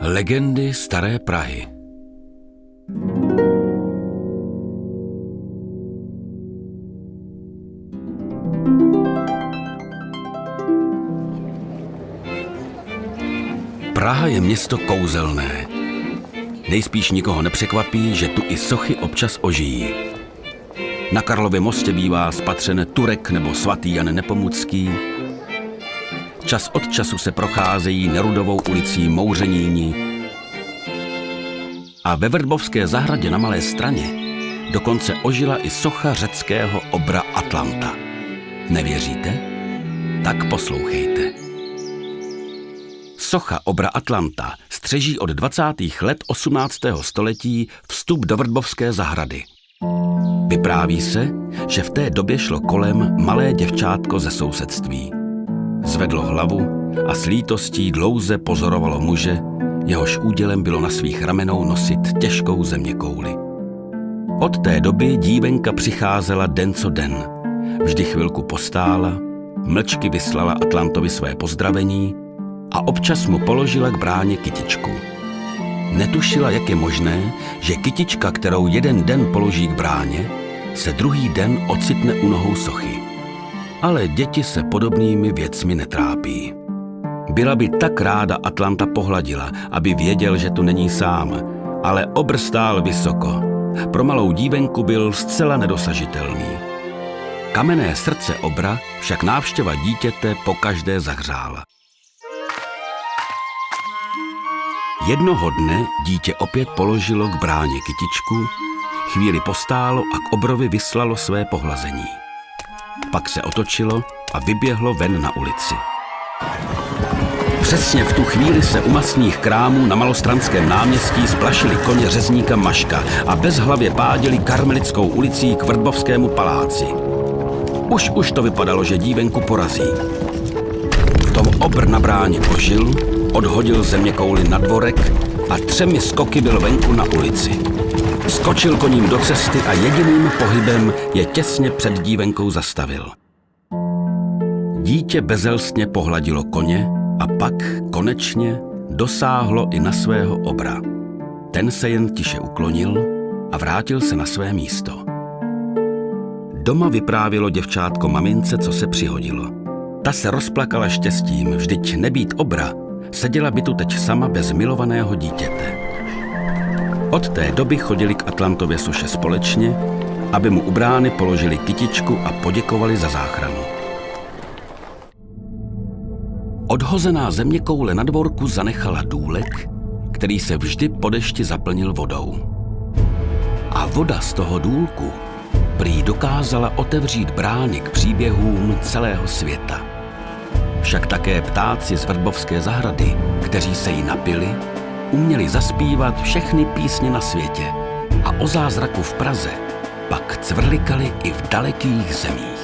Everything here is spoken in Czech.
Legendy staré Prahy Praha je město kouzelné. Nejspíš nikoho nepřekvapí, že tu i sochy občas ožijí. Na Karlově mostě bývá spatřen Turek nebo svatý Jan Nepomucký. Čas od času se procházejí Nerudovou ulicí Mouřeníni. A ve Vrbovské zahradě na Malé straně dokonce ožila i socha řeckého obra Atlanta. Nevěříte? Tak poslouchejte. Socha obra Atlanta střeží od 20. let 18. století vstup do Vrbovské zahrady – Vypráví se, že v té době šlo kolem malé děvčátko ze sousedství. Zvedlo hlavu a s lítostí dlouze pozorovalo muže, jehož údělem bylo na svých ramenou nosit těžkou zeměkouli. Od té doby dívenka přicházela den co den. Vždy chvilku postála, mlčky vyslala Atlantovi své pozdravení a občas mu položila k bráně kytičku. Netušila, jak je možné, že kytička, kterou jeden den položí k bráně, se druhý den ocitne u nohou sochy. Ale děti se podobnými věcmi netrápí. Byla by tak ráda Atlanta pohladila, aby věděl, že tu není sám, ale obr stál vysoko. Pro malou dívenku byl zcela nedosažitelný. Kamenné srdce obra však návštěva dítěte pokaždé zahřála. Jednoho dne dítě opět položilo k bráně kytičku, chvíli postálo a k obrovi vyslalo své pohlazení. Pak se otočilo a vyběhlo ven na ulici. Přesně v tu chvíli se u masných krámů na malostranském náměstí splašili koně řezníka Maška a bezhlavě páděli karmelickou ulicí k Vrbovskému paláci. Už už to vypadalo, že dívenku porazí. V tom obr na bráně ožil odhodil země kouli na dvorek a třemi skoky byl venku na ulici. Skočil koním do cesty a jediným pohybem je těsně před dívenkou zastavil. Dítě bezelstně pohladilo koně a pak konečně dosáhlo i na svého obra. Ten se jen tiše uklonil a vrátil se na své místo. Doma vyprávilo děvčátko mamince, co se přihodilo. Ta se rozplakala štěstím, vždyť nebýt obra, Seděla by tu teď sama bez milovaného dítěte. Od té doby chodili k Atlantově suše společně, aby mu u brány položili kytičku a poděkovali za záchranu. Odhozená země koule na dvorku zanechala důlek, který se vždy po dešti zaplnil vodou. A voda z toho důlku prý dokázala otevřít brány k příběhům celého světa. Však také ptáci z Vrbovské zahrady, kteří se jí napili, uměli zaspívat všechny písně na světě a o zázraku v Praze pak cvrlikali i v dalekých zemích.